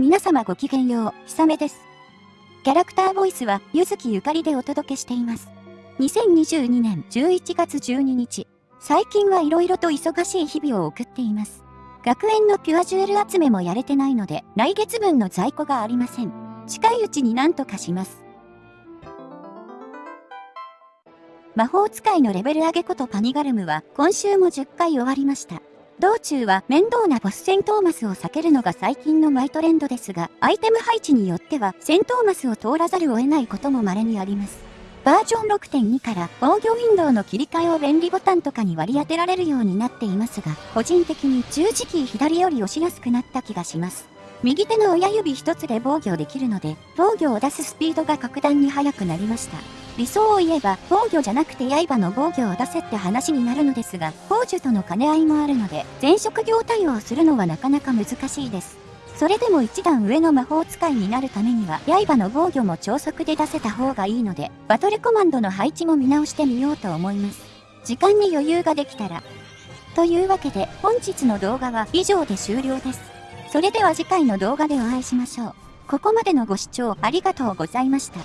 皆様ごきげんよう、ひさめです。キャラクターボイスは、ゆずきゆかりでお届けしています。2022年11月12日、最近は色々と忙しい日々を送っています。学園のピュアジュエル集めもやれてないので、来月分の在庫がありません。近いうちに何とかします。魔法使いのレベル上げことパニガルムは今週も10回終わりました。道中は面倒なボス戦トーマスを避けるのが最近のマイトレンドですが、アイテム配置によっては戦トーマスを通らざるを得ないことも稀にあります。バージョン6.2から防御ウィンドウの切り替えを便利ボタンとかに割り当てられるようになっていますが、個人的に十字キー左より押しやすくなった気がします。右手の親指一つで防御できるので、防御を出すスピードが格段に速くなりました。理想を言えば防御じゃなくて刃の防御を出せって話になるのですが、宝珠との兼ね合いもあるので、全職業対応するのはなかなか難しいです。それでも一段上の魔法使いになるためには、刃の防御も超速で出せた方がいいので、バトルコマンドの配置も見直してみようと思います。時間に余裕ができたら。というわけで、本日の動画は以上で終了です。それでは次回の動画でお会いしましょう。ここまでのご視聴ありがとうございました。